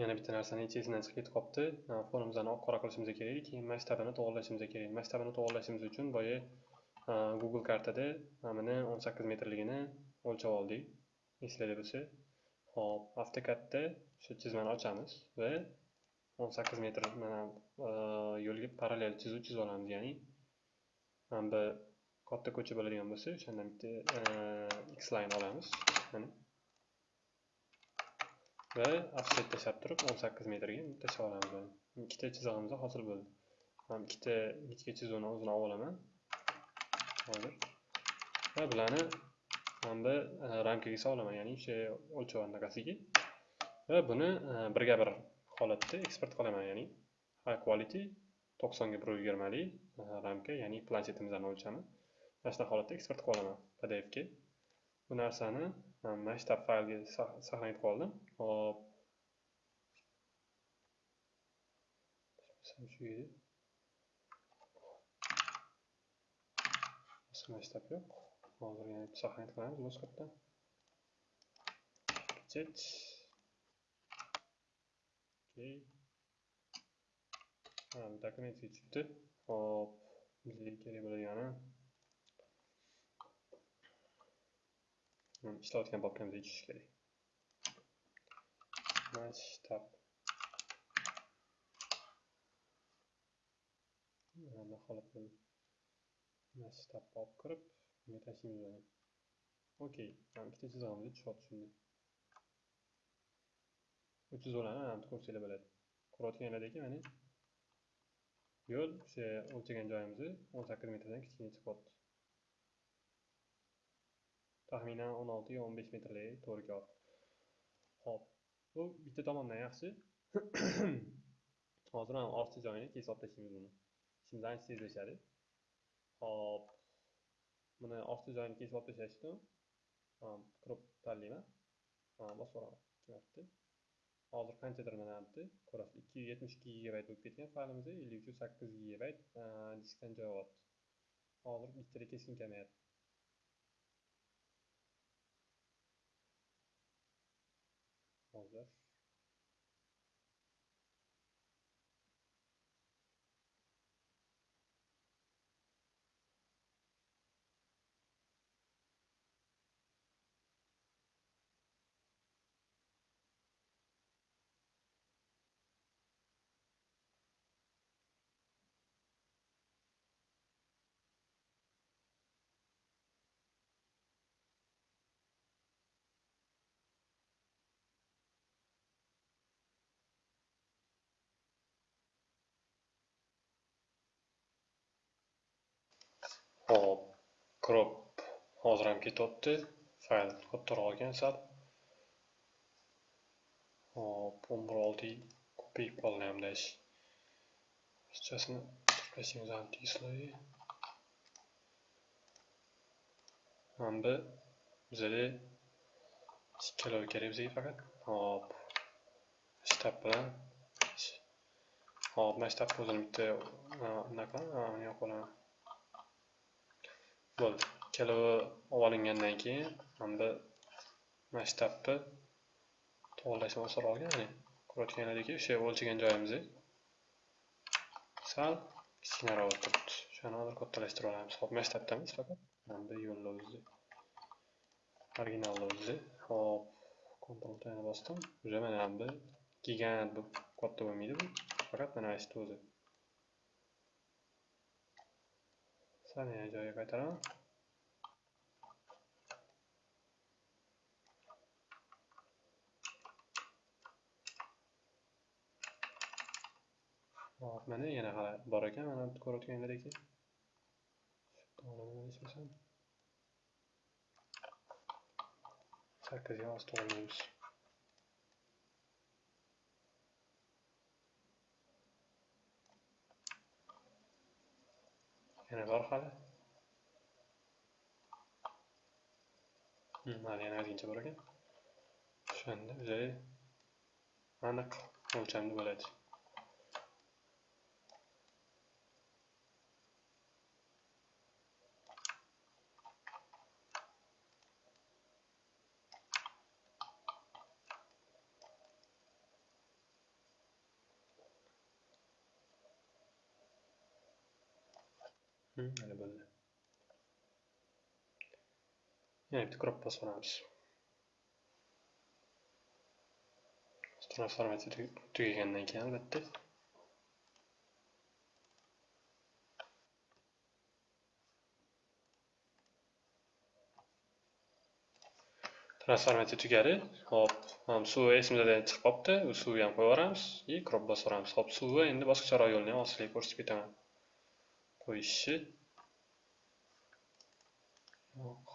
yana bitta narsani esidan chiqib ketib qolibdi fonimizni oq qora qilishimiz kerak keyin masshtabini to'g'irlashimiz kerak. Masshtabini to'g'irlashimiz uchun boya google kartada mana o'n sakkiz metrligini o'lchab oldik. Eslarda bo'lsa. Hop avtokadda shu chizmani ochamiz va o'n sakkiz metr mana e, yo'lga parallel chizuv chizib olamiz ya'ni mana bu katta ko'cha bo'ladigan bo'lsa o'shandan bitta e, x line olamiz. Mana. Va offset tashlab turib 18 metrga tashlab olamiz ikkita chizig'imiz hosil bo'ldi. Man ikkita ingichka chizuvni o'zini olib olaman. Hozir. Va bularni hamda e, ramkaga solaman ya'ni o'sha o'lchov anaqasiga va buni e, birga bir holatda eksport qilaman ya'ni high quality to'qsonga bir yigirmalik e, ramka ya'ni planshetimizdan o'lchami. Mana shunaqa holatda eksport qilib olaman pdfga bu narsani masshtab faylga saqlanib qoldim hop. Shu edi masshtab yo'q hozir yana saqlanib qilamiz boshqatdan pechet dokumentga chiqdi hop. Bizga kerak bo'lgani ishlayotgan papkamizga yechish kerak masshtab mana holat masshtab olib kirib bunga tashlaymiz buni okey mana bitta chizig'imiz tushyapti shunda bu chizuvlarni mana bu ko'rsanglar bo'ladi ko'rayotganlardagi mana yo'l o'sha o'lchagan joyimizni o'n sakkiz metrdan kichkina chiqyapti taxminan o'n olti o'n besh metrlik to'g'ri ho'p bu bitta tomondan yaxshi. Hozir ham ortiqcha joyini kesib tashlaymiz buni. Ishimiz ancha tezlashadi. Hop buni ortiqcha joyini kesib olib tashlashni kirib tanlayman. Bosib yuboraman ikki marta hozir qanchadir mana bu ko'rasiz ikki yuz yetmish ikki gigabayt bo'lib ketgan faylimiz ellik uch sakkiz gigabayt diskdan joy olyapti hozir bittada keskin kamayapti hozir hop crop hozir ham ketyapti fayl kattaroq ekan sal. Hop o'n bir olti ko'payib qoldi hamdash barchasini tirkashimiz antislay mana bu bizada ikkalovi kerak bizga faqat. Hop shtab bilan hop mana shtabni o'zini bitta anaqa yoqib olaman bo'ldi ikkalovi olib olingandan keyin mana bu masshtabni to'g'irlashni osonroq ya'ni ko'rayotganlaringdek o'sha o'lchagan joyimizni sal kichkinaroq bo'lib turibdi o'shani hozir kattalashtirib olamiz hop masshtabdamiz faqat. Mana bu yo'lni o'zida originalni o'zida hop kontrol bosdim. Уже mana bu gigant bu katta bo'lmaydi bu faqat mana shu o'zi. Sal yana joyiga qaytaraman hop mana yana hali bor ekan mana ko'rayotganlaringdek sakkiz hozir to'g'irlaymiz yana bor hali hali yana ozgincha bor ekan o'shanda o'zi aniq o'lchamda bo'ladi mana bo'ldi. Yana bitta crop bosib olamiz. Transformatsiya tugagandan keyin albatta transformatsiya tugadi. Hop, ham suvi esimizdan chiqib qolibdi. U suvni ham qo'yib yuboramiz и crop bosib yuboramiz. Hop, suvi endi boshqacharoq yo'lini ham sizlarga ko'rsatib ketaman. Qo'yishni yo'q.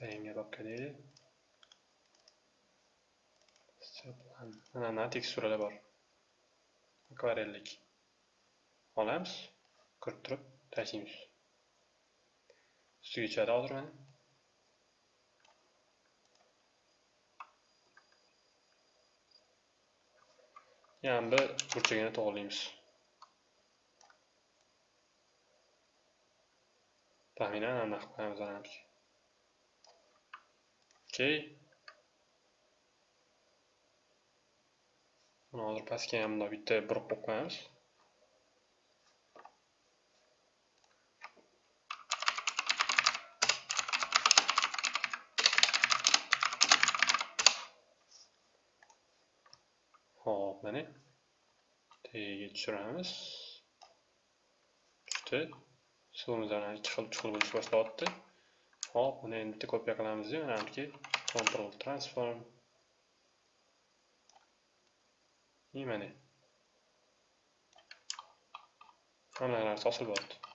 Banga babka deydi. Mana mana teksturalar bor. Akvarellik. Olamiz, kirittirib tashlaymiz. Ustiga tushadi hozir mana. Yana bir burchagini to'g'rilaymiz. Taxminan anaqa qilib qo'yamiz anaqaga. Okey. Buni hozir pastga ham bundoq bitta bir qo'yib qo'yamiz. Hop, mana tagiga tushiramiz. Tushdi. Suvimiz ana ikki xil chuqur bo'lishga boshlayapti. Hop, buni endi bitta kopiya qilamiz-yu, mana buniki control transform. И mana. Hamma narsa osilib.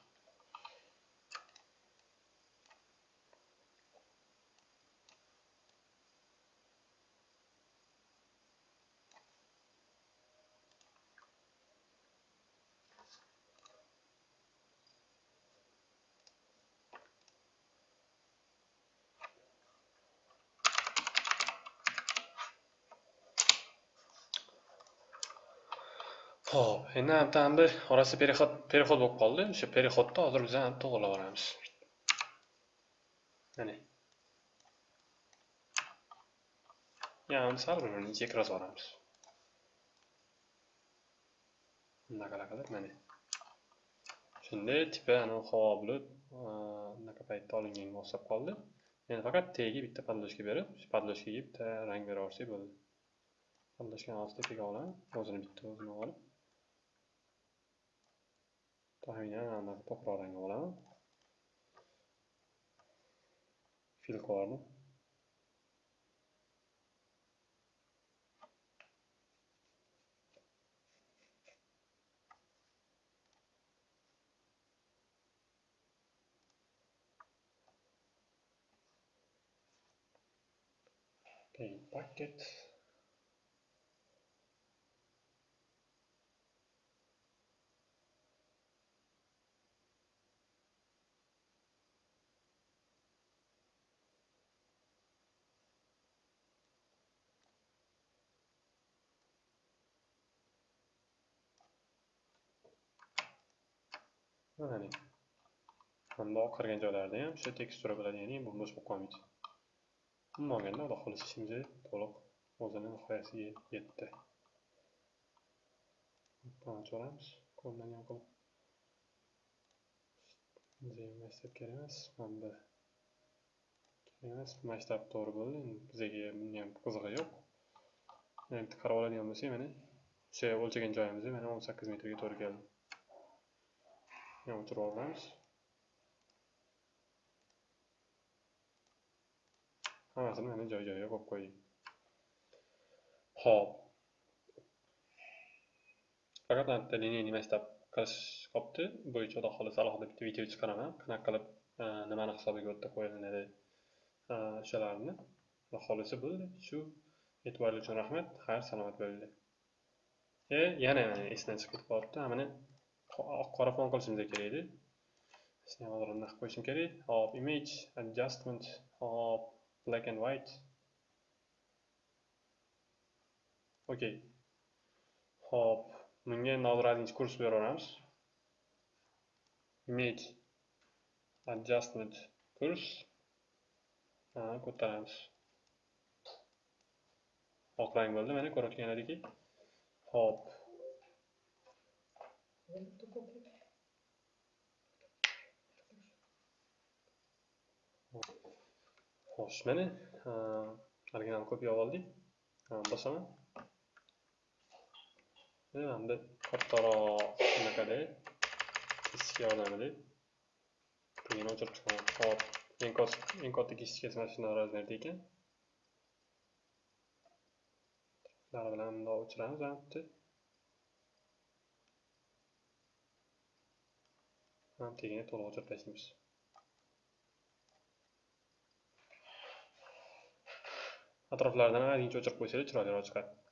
Ho'p endi ham bir orasi переход переход bo'lib qoldi. O'sha переходni hozir biz ham to'g'rilab olamiz. Mana. Yana sal bir birini ichiga kirgizib yuboramiz bunaqa qilib mana. Shunday tipi ana havo bo'lib, bunaqa paytda olinganga o'xshab qoldi. Endi faqat tagiga bitta podложка berib, shu podложкаga bitta rang bera olsak bo'ldi. Podложкani hozir tepaga olaman, o'zini bitta o'zini olib taxminan anaqa to'qroq rang olaman filkalarni paint bucket mana hamda oqargan joylarida ham o'sha tekstura bo'ladi ya'ni bu bo'sh bo'lib qolmaydi. Umuman olganda xudo xohlasa ishimiz to'liq o'zini nihoyasiga yetdi. Ochamiz qo'ldan ham qilib. Masshtab kerak emas mana bu kerak emas masshtab to'g'ri bo'ldi endi bizga bunga ham qizig'i yo'q. Endi qarab oladigan bo'lsak mana o'sha o'lchagan joyimiz mana o'n sakkiz metrga to'g'ri keldi. O'chirib olamiz hammasini mana joy joyiga qo'yib qo'ydik ho'p faqat bitta liniya nima istab qilish qolibdi bo'yicha xudo xohlasa alohida bitta video chiqaraman qanaqa qilib nimani hisobiga o'tda qo'yiladi o'shalarni xudo xohlasa bo'ldi shu e'tiboringiz uchun rahmat xayr salomat bo'linglar e yana esdan chiqib ketib qolibdi mana oq qora fon qilishimiz kerak edi isni hozir qo'yishim kerak. Hop image adjustment hop black and white. Okey hop bunga endi kurs beraveramiz. Image adjustment kurs. Ko'taramiz. Oq rang bo'ldi mana ko'rayotganlaringki hop. xo'sh mana ko'p kopiya oldik. Bosaman. Hamda kattaroq anaqada kesishga yordamida pulini o'chirib chiqaman hop eng katta kesishkasi mana shundan размерda ekan. Bilan o'chiramiz tegini to'liq o'chirib tashlaymiz. atroflaridan ozgincha o'chirib qo'ysangiz chiroyliroq chiqadi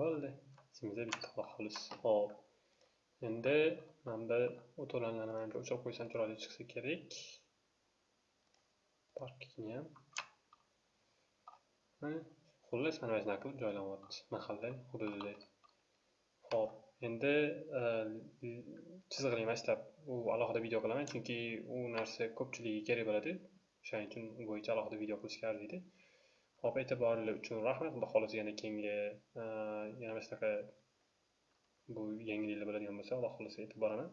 bo'ldi. Ichimizda bitta quloq xolis. Hop endi mana bu o'to'lanlarni manimcha o'chirib qo'ysam chiroyli chiqsa kerak. Parkini ham xullas mana shunaqa qilib joylanyapti mahalla hududida. Ho'p endi e, chizig'ini chiziqli u alohida video qilaman chunki u narsa ko'pchiligiga kerak bo'ladi. O'shaning uchun u bo'yicha alohida video qilishga arziydi. Hop, e'tiboringiz uchun rahmat. Xudo xohlasa yana keyingi e, yana mana shunaqa bu yangiliklar bo'ladigan bo'lsa, Xudo xohlasa aytib boraman.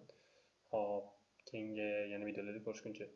Hop, keyingi yana videolarda ko'rishguncha